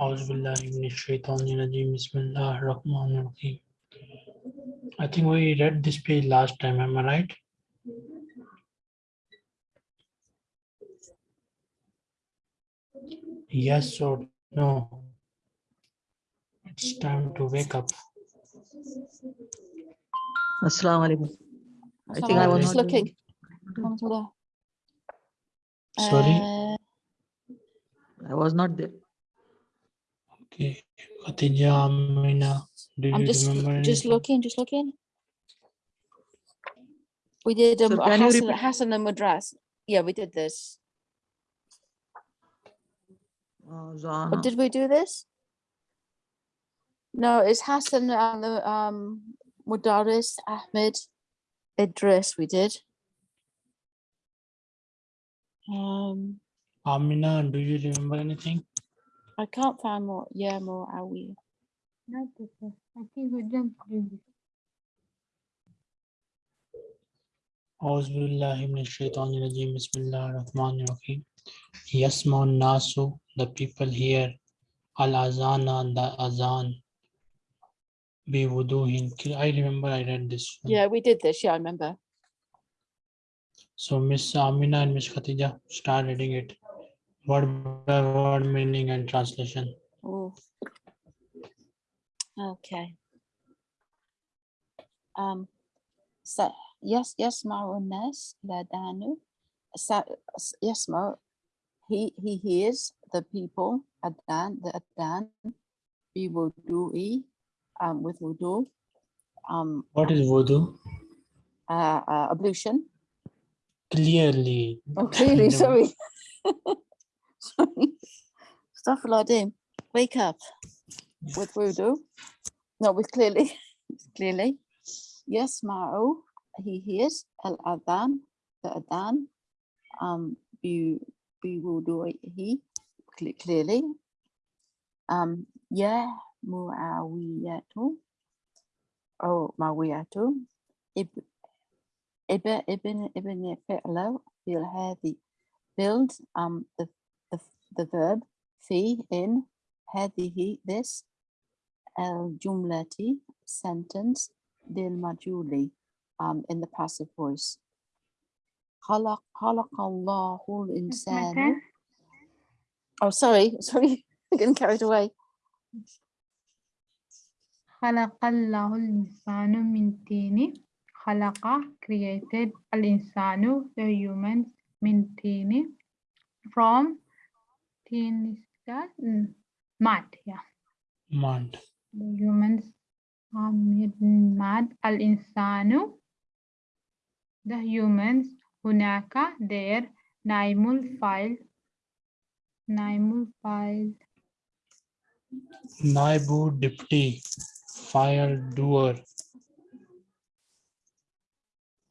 I think we read this page last time, am I right? Yes or no? It's time to wake up. Assalamu alaikum. I So think I was just looking. Sorry? Uh, I was not there. Okay, Khatija, Amina, do I'm you just remember just anything? looking, just looking. We did um, Sir, can you Hassan. Hassan and Madras. Yeah, we did this. Uh, Or Zana. did we do this? No, it's Hassan and the um Mudaris, Ahmed, Idris. We did. Um, Amina, do you remember anything? I can't find more. Yeah, more Awi. Not this one. I think we jumped through this. أعوذ بالله من الشيطان الرجيم بسم الله الرحمن الرحيم يسمع الناس the people hear al-azana the azan بوضوح I remember I read this one. Yeah, we did this. Yeah, I remember. So Miss Amina and Miss Khatija start reading it word by word meaning and translation. Oh. Okay. Um, so yes, yes, Marunas Ladanu. So yes, Mar, he he hears the people Adan the Adan be wudu'i um with wudu um What is wudu? uh, uh ablution. Clearly. Oh, clearly, sorry. Astaghfirullahaladzim. Wake up. With wudu. No, with clearly, clearly. Yes, Ma'u, he hears. Al adhan, the adhan, um, bi cle- clearly. Um, yeah, mu'awiyatu, oh, ma'awiyatu, ib- ibn ibn ibn fi'la fil hadi build um the the the verb fi in هذه this الجملة sentence للمجهول um in the passive voice خلق خلق الله الإنسان Makan. oh sorry sorry getting carried away خلق الله الإنسان من طين خلق created الإنسان the humans من طين from thin that? Mm. Mud, yeah. Mud. The humans are made mud. Al insanu. The humans. Hunaka, there. Naimul file. Naimul file. Naibu Dipti, fire doer.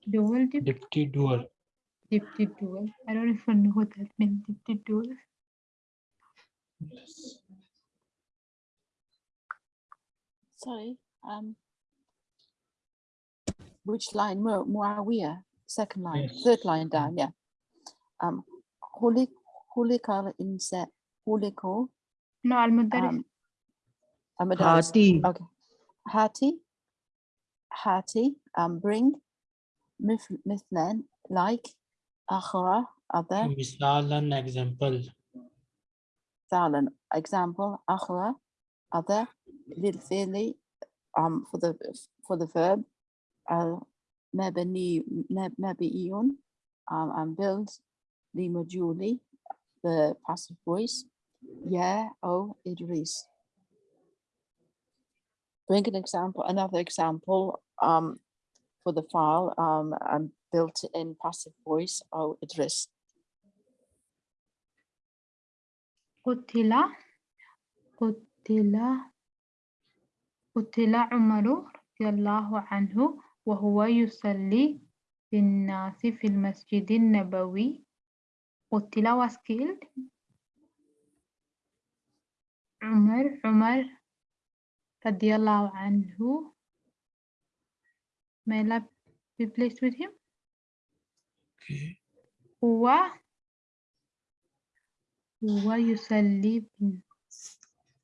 Dual dipti doer. Dipti doer. I don't even know what that means. Dipti doer. Sorry, um, which line? Mu second line, yes. third line down, yeah. Um, Hulik, in set, Huliko. No, Al Mudaris. Um, Hati. Okay. Hati, Hati, um, bring, Mithnan, like, Akhra, other. Misalan example thousand. Example, other, lilfili, um, for the for the verb, uh, al maybe mabiyun, um, and build the moduli, the passive voice, yeah, oh, it is. Bring an example, another example um, for the file um, and built in passive voice, oh, Idris. قتل قتل قتل عمر رضي الله عنه وهو يصلي بالناس في المسجد النبوي. قتل was killed. عمر عمر رضي الله عنه. May Allah be pleased with him. Okay. هو هو يصلي بال-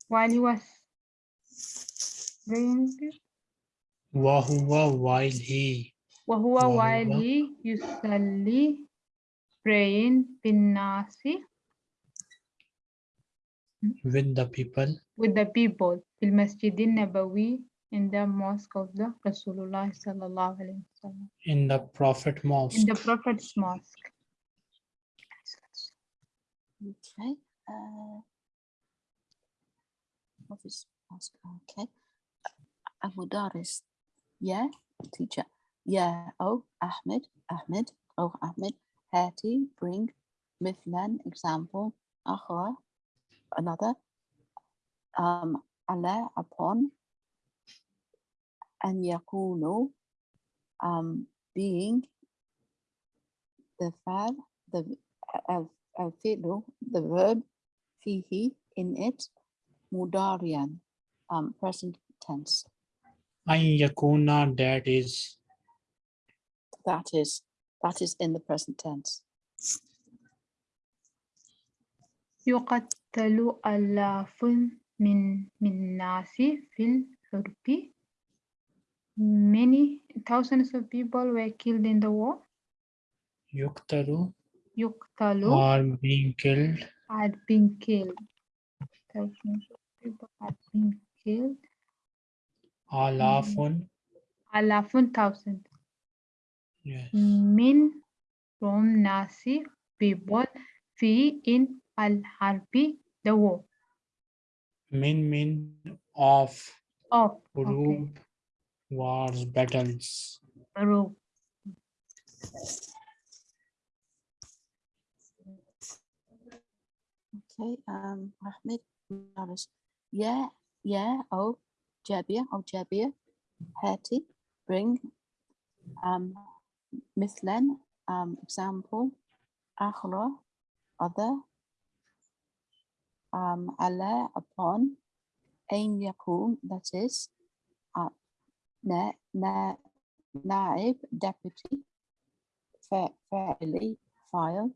while he was praying Wahuwa while he وهو وهو- while he يصلي praying بالناس with the people with the people في المسجد النبوي in the mosque of the Rasulullah sallallahu alaihi wasallam in the Prophet Mosque. in the Prophet's mosque. Okay. Uh, office ask. Okay. Abu Daris. Yeah, teacher. Yeah. Oh, Ahmed. Ahmed. Oh, Ahmed. Hati. Bring. Mithlan. Example. Akhra. Another. Um. Allah. Upon. And yakunu. Um. Being. The fab. The. Al. Al-fi'lu, the verb, fihi, in it, mudarian, um, present tense. An yakuna that is That is, that is in the present tense. يقتل آلاف من من الناس في الحرب. Many thousands of people were killed in the war. yuktaru Yuktalu. Are being killed. Are being killed. People are being killed. Alafun. Alafun thousand. Yes. Min from Nasi people fi in al harbi the war. Min min of. Of. Group okay. wars battles. Group. Okay, um, Ahmed. Yeah, yeah, oh, Jabir, oh, Jabir, Hati, bring, um, Mithlan, um, example, Akhra, other, um, Allah, upon, Ain Yakun, that is, uh, na, na, Naib, deputy, fa- fairly, file,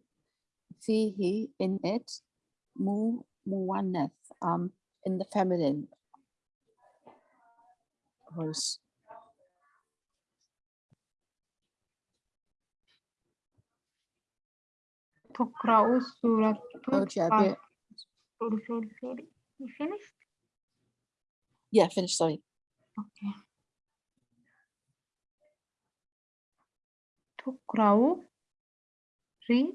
fihi, in it, mu, muwannath, um, in the feminine voice. تقرأ سورة Oh, Jabir, Sorry, sorry, sorry. You finished? yeah, finish, sorry. Okay. تقرأ read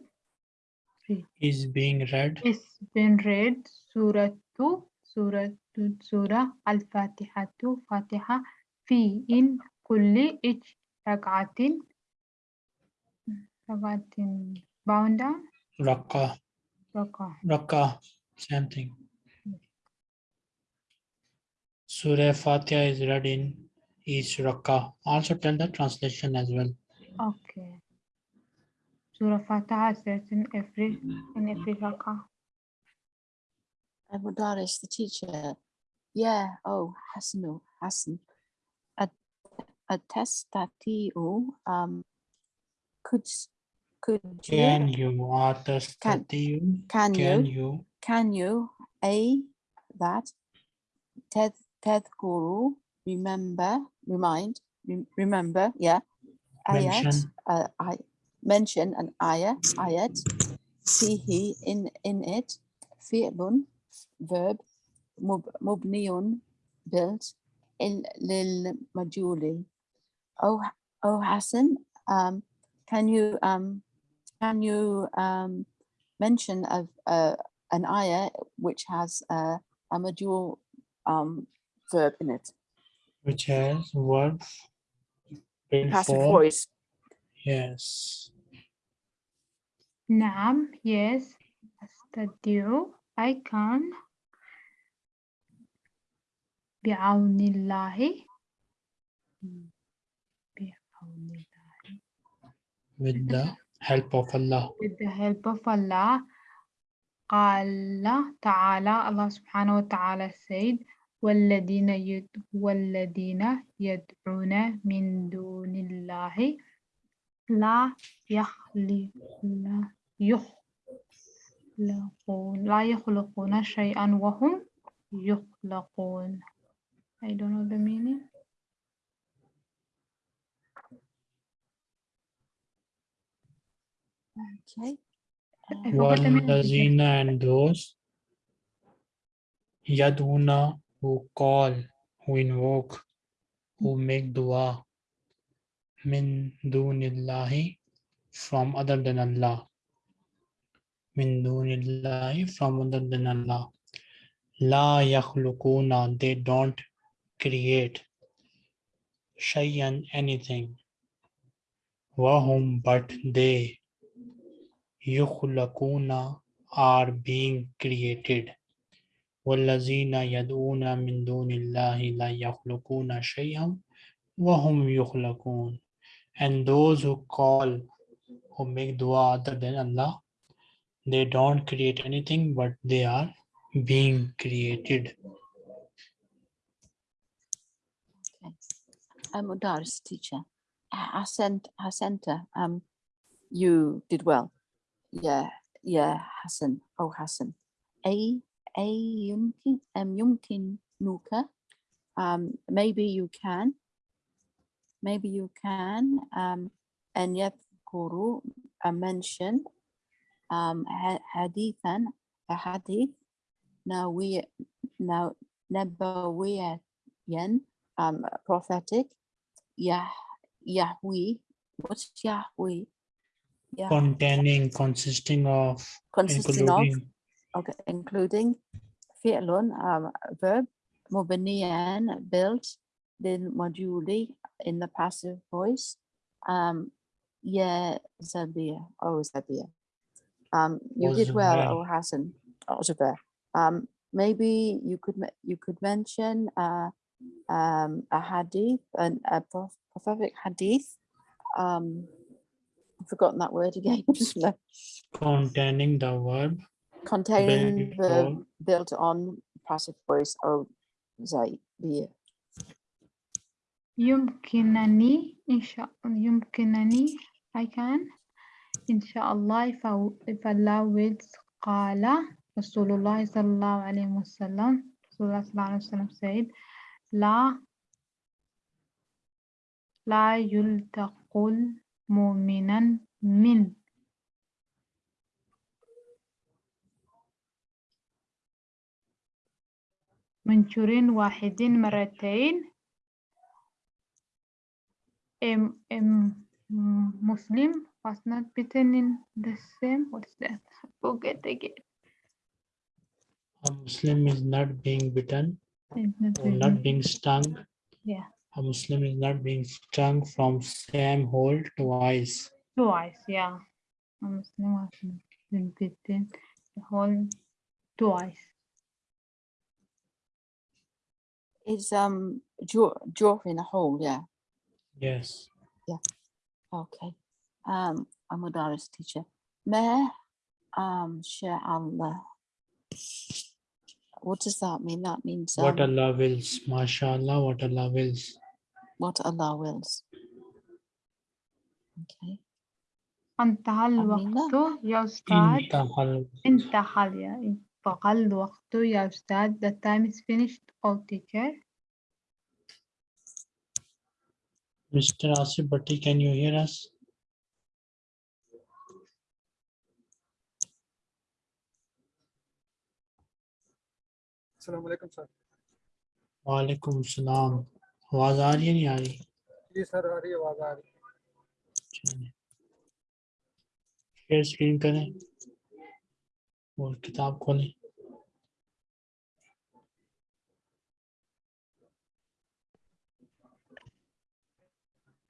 is being read. Is being read Surah two, Surah two, Surah Al Fatiha two, Fatiha fi in kulli each rakatin rakatin Baunda. down. Raka. Raka. Raka. Same thing. Surah Fatiha is read in each Raka. Also tell the translation as well. Okay. Surah Fatiha says in every in every rakah. Abu Daris, the teacher. Yeah, oh, Hasanu, Hassan. A, a test that you, um, could, s- could can you, you atastatiyu can can you, you can you, a, that, ted, tedkuru, remember, remind, rem- remember, yeah. Ayat, uh, I mention an ayah, ayat, fihi, in, in it, fi'lun, verb, mub, mubniyun, built, in, lil majuli. Oh, oh, Hassan, um, can you, um, can you, um, mention of, uh, an ayah which has, uh, a majul, um, verb in it, which has verb built passive for voice. yes نعم yes. أستطيع I can. بعون الله. بعون الله. With the help of Allah. With the help of Allah. قال تعالى الله سبحانه وتعالى سيد والذين يد والذين يدعون من دون الله لا يخلق لا يخلقون لا يخلقون شيئا وهم يخلقون I don't know the meaning Okay. Uh, and those Yaduna who call, who invoke, who make dua min dunillahi from other than Allah. Min dunillahi from other than Allah. La yakhlukuna, they don't create shay'an anything. Wahum, but they yukhlaquna are being created. والذين يدعون من دون الله لا يخلقون شيئا وهم يخلقون and those who call who make dua other than Allah they don't create anything but they are being created Okay. Um, Mudaris teacher, sent her, um, you did well. Yeah, yeah, Hassan, oh Hassan. A, a yumkin, um, yumkin nuka. Um, maybe you can, maybe you can, um, and yadhkuru, uh, mention, um, ha- hadithan, a hadith. Now we, now, nabawiyan, um, prophetic, Yah, Yahweh, what's Yahweh? Yeah, containing consisting of consisting of, including okay, including fi'lun, um, verb, mubniyan, built, then moduli in the passive voice, um, yeah, Zabir, oh, Zabir. Um, you did well, oh, Hassan, oh. Um, maybe you could, you could mention, uh, um, a hadith, an, a proph- prophetic hadith, um, I've forgotten that word again, containing the verb. Containing the built on passive voice oh be يمكنني إن شاء يمكنني I can إن شاء الله wills قال رسول الله صلى الله عليه وسلم رسول الله صلى الله عليه وسلم said لا لا يلتق المؤمنا من. منشور واحد مرتين. Um, um, Muslim was not bitten in the same. What is that? Forget again. a Muslim is not being bitten It's not or not being stung Yeah, a Muslim is not being stung from same hole twice twice. Yeah, a Muslim was not been bitten the whole twice. is um jaw jaw in a hole yeah yes okay um I'm a Doris teacher May um share Allah what does that mean that means what um, Allah wills mashallah what Allah wills what Allah wills okay انتهى أمينة. الوقت يا أستاذ intahal انتهى يا انتهى الوقت يا أستاذ The time is finished all teacher Mr. Asif Bhatti, can you hear us? अस्सलाम वालेकुम sir वालेकुम सलाम आवाज आ रही है नहीं आ रही जी sir आ रही है आवाज आ रही है चलिए शेयर स्क्रीन करें और किताब खोलें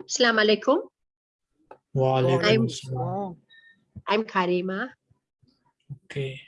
Assalamu alaikum. Wa alaikum I'm, I'm Karima. Okay.